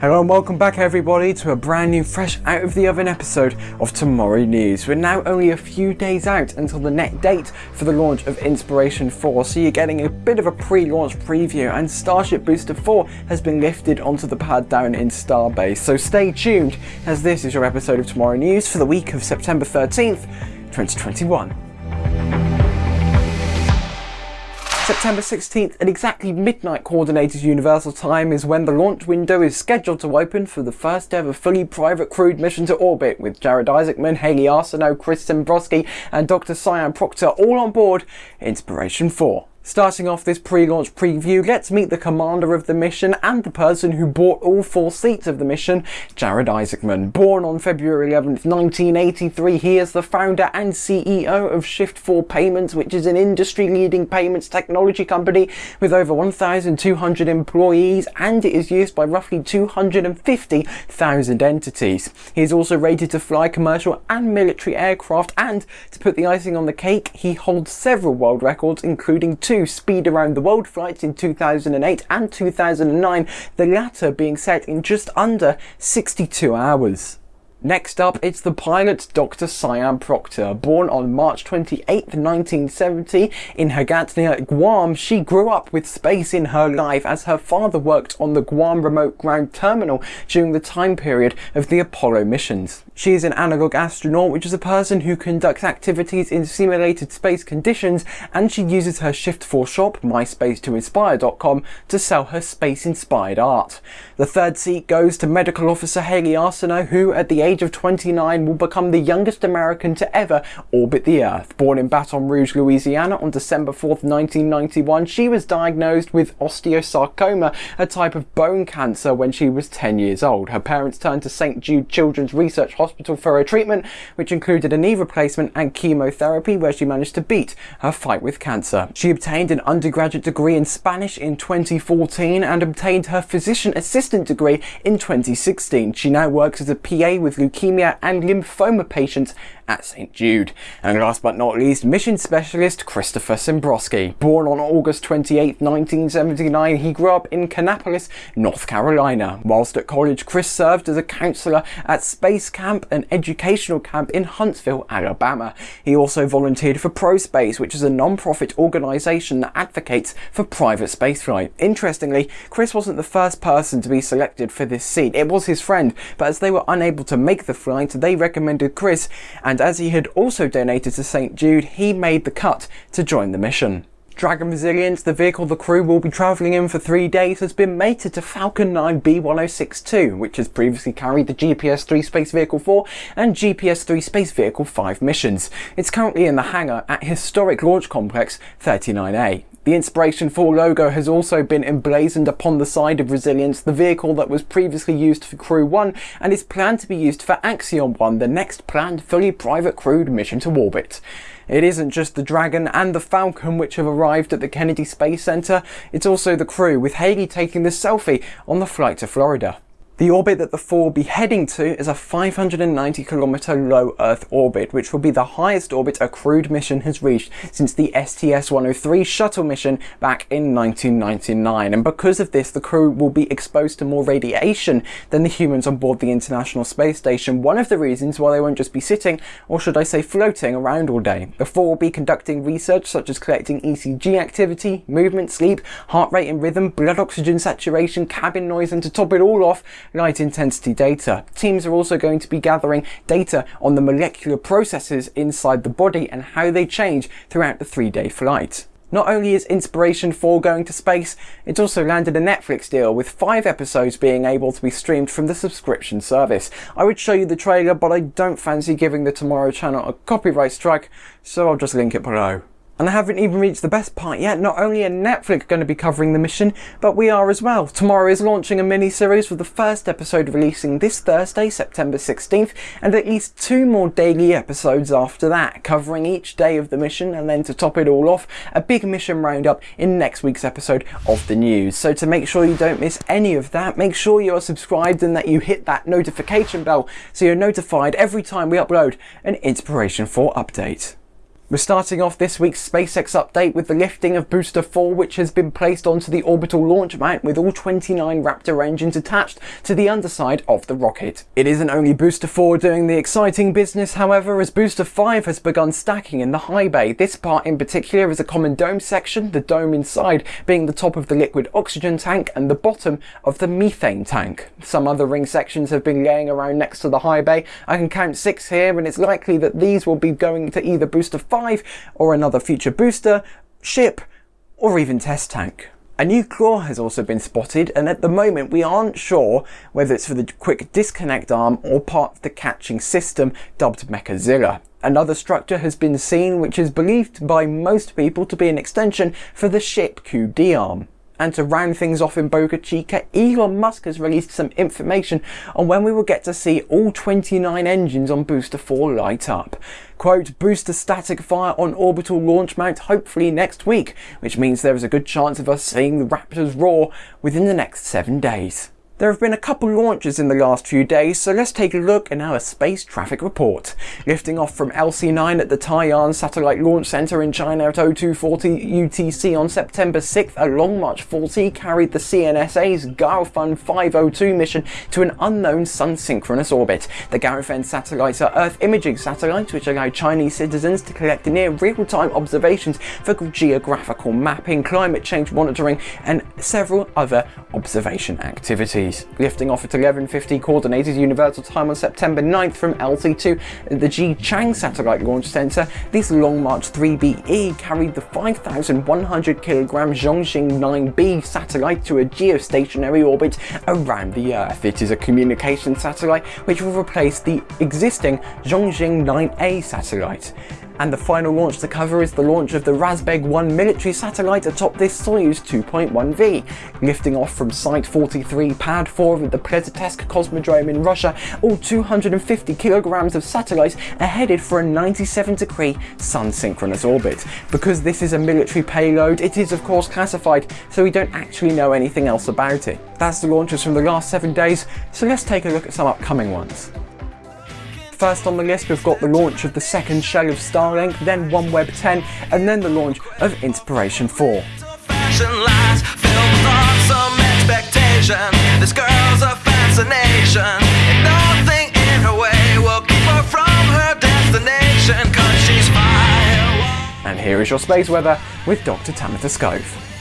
Hello and welcome back everybody to a brand new fresh out of the oven episode of Tomorrow News. We're now only a few days out until the net date for the launch of Inspiration 4 so you're getting a bit of a pre-launch preview and Starship Booster 4 has been lifted onto the pad down in Starbase so stay tuned as this is your episode of Tomorrow News for the week of September 13th 2021. September 16th at exactly midnight coordinated universal time is when the launch window is scheduled to open for the first ever fully private crewed mission to orbit with Jared Isaacman, Hayley Arceneaux, Chris Sembroski and Dr. Sian Proctor all on board Inspiration 4. Starting off this pre-launch preview, let's meet the commander of the mission and the person who bought all four seats of the mission, Jared Isaacman. Born on February 11th, 1983, he is the founder and CEO of Shift4 Payments, which is an industry-leading payments technology company with over 1,200 employees and it is used by roughly 250,000 entities. He is also rated to fly commercial and military aircraft and, to put the icing on the cake, he holds several world records including two two speed around the world flights in 2008 and 2009, the latter being set in just under 62 hours. Next up, it's the pilot Dr. Sian Proctor. Born on March 28, 1970 in Hagat near Guam, she grew up with space in her life as her father worked on the Guam Remote Ground Terminal during the time period of the Apollo missions. She is an analog astronaut, which is a person who conducts activities in simulated space conditions, and she uses her Shift4 shop, myspace2inspire.com, to sell her space-inspired art. The third seat goes to medical officer Hayley Arceneaux, who at the age of 29 will become the youngest American to ever orbit the Earth. Born in Baton Rouge, Louisiana on December 4, 1991, she was diagnosed with osteosarcoma, a type of bone cancer, when she was 10 years old. Her parents turned to St. Jude Children's Research Hospital for her treatment, which included a knee replacement and chemotherapy, where she managed to beat her fight with cancer. She obtained an undergraduate degree in Spanish in 2014 and obtained her physician assistant degree in 2016. She now works as a PA with leukemia and lymphoma patients at St Jude. And last but not least, mission specialist Christopher Sembroski. Born on August 28, 1979, he grew up in Kannapolis, North Carolina. Whilst at college, Chris served as a counselor at Space Camp, an educational camp in Huntsville, Alabama. He also volunteered for ProSpace, which is a non-profit organisation that advocates for private spaceflight. Interestingly, Chris wasn't the first person to be selected for this seat. It was his friend, but as they were unable to make the flight, they recommended Chris, and as he had also donated to St Jude, he made the cut to join the mission. Dragon Resilience, the vehicle the crew will be travelling in for three days, has been mated to Falcon 9 B1062, which has previously carried the GPS-3 Space Vehicle 4 and GPS-3 Space Vehicle 5 missions. It's currently in the hangar at Historic Launch Complex 39A. The Inspiration 4 logo has also been emblazoned upon the side of Resilience, the vehicle that was previously used for Crew 1 and is planned to be used for Axiom 1, the next planned fully private crewed mission to orbit. It isn't just the Dragon and the Falcon which have arrived at the Kennedy Space Center, it's also the crew, with Hayley taking the selfie on the flight to Florida. The orbit that the 4 will be heading to is a 590 kilometer low Earth orbit, which will be the highest orbit a crewed mission has reached since the STS-103 shuttle mission back in 1999. And because of this, the crew will be exposed to more radiation than the humans on board the International Space Station. One of the reasons why they won't just be sitting, or should I say floating, around all day. The 4 will be conducting research such as collecting ECG activity, movement, sleep, heart rate and rhythm, blood oxygen saturation, cabin noise, and to top it all off, light intensity data. Teams are also going to be gathering data on the molecular processes inside the body and how they change throughout the three day flight. Not only is Inspiration 4 going to space, it's also landed a Netflix deal with 5 episodes being able to be streamed from the subscription service. I would show you the trailer but I don't fancy giving the Tomorrow channel a copyright strike so I'll just link it below. And I haven't even reached the best part yet. Not only are Netflix going to be covering the mission, but we are as well. Tomorrow is launching a mini-series with the first episode releasing this Thursday, September 16th, and at least two more daily episodes after that, covering each day of the mission, and then to top it all off, a big mission roundup in next week's episode of the news. So to make sure you don't miss any of that, make sure you are subscribed and that you hit that notification bell so you're notified every time we upload an Inspiration 4 update. We're starting off this week's SpaceX update with the lifting of Booster 4 which has been placed onto the orbital launch mount with all 29 Raptor engines attached to the underside of the rocket. It isn't only Booster 4 doing the exciting business however as Booster 5 has begun stacking in the high bay. This part in particular is a common dome section, the dome inside being the top of the liquid oxygen tank and the bottom of the methane tank. Some other ring sections have been laying around next to the high bay. I can count six here and it's likely that these will be going to either Booster 5 5 or another future booster, ship or even test tank. A new claw has also been spotted and at the moment we aren't sure whether it's for the quick disconnect arm or part of the catching system dubbed Mechazilla. Another structure has been seen which is believed by most people to be an extension for the ship QD arm. And to round things off in Boca Chica, Elon Musk has released some information on when we will get to see all 29 engines on Booster 4 light up. Quote, booster static fire on orbital launch mount hopefully next week, which means there is a good chance of us seeing the Raptors roar within the next 7 days. There have been a couple launches in the last few days, so let's take a look in our space traffic report. Lifting off from LC-9 at the Taiyuan Satellite Launch Center in China at 0240 UTC on September 6th, a Long March 40 carried the CNSA's Gaofen 502 mission to an unknown sun-synchronous orbit. The Gaofen satellites are Earth imaging satellites which allow Chinese citizens to collect near real-time observations for geographical mapping, climate change monitoring and several other observation activities. Lifting off at 11.50 Coordinated Universal Time on September 9th from LC2 at the Xichang Satellite Launch Center, this Long March 3BE carried the 5,100kg Zhongxing 9B satellite to a geostationary orbit around the Earth. It is a communication satellite which will replace the existing Zhongxing 9A satellite and the final launch to cover is the launch of the Razbeg 1 military satellite atop this Soyuz 2.1V. Lifting off from Site 43 Pad 4 of the Plesetsk Cosmodrome in Russia, all 250 kilograms of satellites are headed for a 97 degree sun-synchronous orbit. Because this is a military payload, it is of course classified, so we don't actually know anything else about it. That's the launches from the last 7 days, so let's take a look at some upcoming ones. First on the list we've got the launch of the second shell of Starlink, then OneWeb 10 and then the launch of Inspiration 4. This girl's a fascination And nothing in her way will keep her from her destination Cause she's fire And here is your space weather with Dr. Tamitha Skov.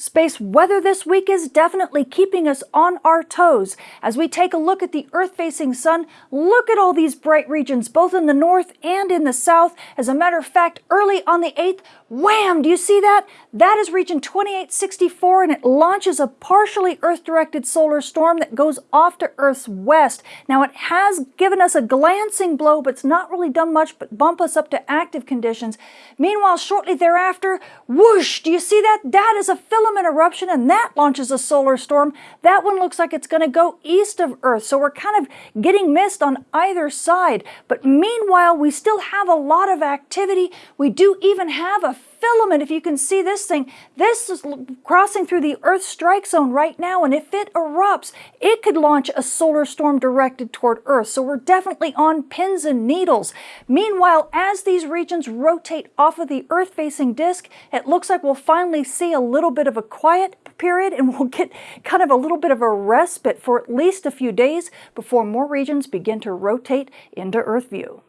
Space weather this week is definitely keeping us on our toes. As we take a look at the Earth-facing sun, look at all these bright regions, both in the north and in the south. As a matter of fact, early on the 8th, wham, do you see that? That is region 2864 and it launches a partially Earth-directed solar storm that goes off to Earth's west. Now it has given us a glancing blow, but it's not really done much but bump us up to active conditions. Meanwhile, shortly thereafter, whoosh, do you see that? That is a filament filament eruption and that launches a solar storm. That one looks like it's going to go east of Earth. So we're kind of getting missed on either side. But meanwhile, we still have a lot of activity. We do even have a filament, if you can see this thing, this is crossing through the Earth strike zone right now, and if it erupts, it could launch a solar storm directed toward Earth. So we're definitely on pins and needles. Meanwhile, as these regions rotate off of the Earth-facing disk, it looks like we'll finally see a little bit of a quiet period and we'll get kind of a little bit of a respite for at least a few days before more regions begin to rotate into Earth view.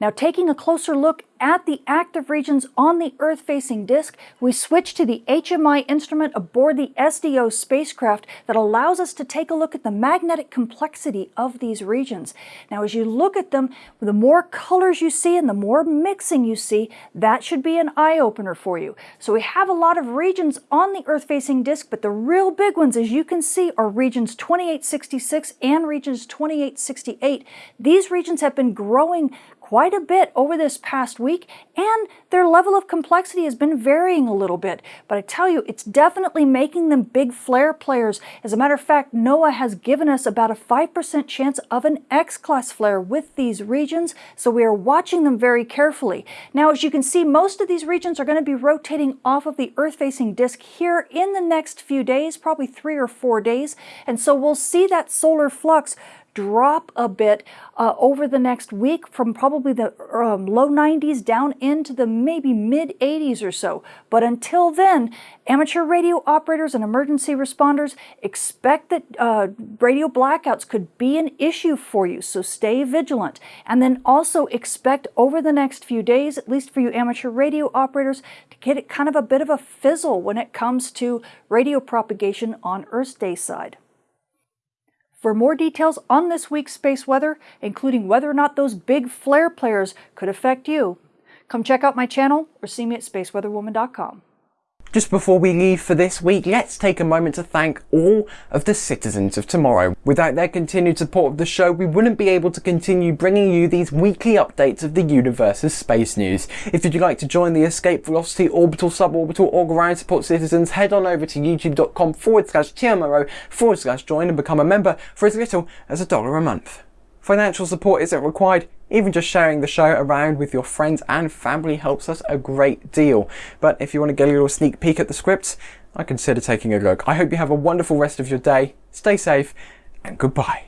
Now taking a closer look at the active regions on the Earth-facing disk, we switch to the HMI instrument aboard the SDO spacecraft that allows us to take a look at the magnetic complexity of these regions. Now as you look at them, the more colors you see and the more mixing you see, that should be an eye-opener for you. So we have a lot of regions on the Earth-facing disk, but the real big ones, as you can see, are regions 2866 and regions 2868. These regions have been growing quite a bit over this past week and their level of complexity has been varying a little bit. But I tell you, it's definitely making them big flare players. As a matter of fact, NOAA has given us about a 5% chance of an X-class flare with these regions, so we are watching them very carefully. Now, as you can see, most of these regions are going to be rotating off of the Earth-facing disk here in the next few days, probably three or four days, and so we'll see that solar flux drop a bit uh, over the next week from probably the um, low 90s down into the maybe mid 80s or so. But until then, amateur radio operators and emergency responders expect that uh, radio blackouts could be an issue for you, so stay vigilant. And then also expect over the next few days, at least for you amateur radio operators, to get kind of a bit of a fizzle when it comes to radio propagation on Earth's day side. For more details on this week's space weather, including whether or not those big flare players could affect you, come check out my channel or see me at spaceweatherwoman.com. Just before we leave for this week, let's take a moment to thank all of the citizens of tomorrow. Without their continued support of the show, we wouldn't be able to continue bringing you these weekly updates of the universe's space news. If you'd like to join the Escape Velocity Orbital Suborbital or Ground Support Citizens, head on over to youtube.com forward slash TMRO forward slash join and become a member for as little as a dollar a month. Financial support isn't required, even just sharing the show around with your friends and family helps us a great deal. But if you want to get a little sneak peek at the scripts, I consider taking a look. I hope you have a wonderful rest of your day, stay safe, and goodbye.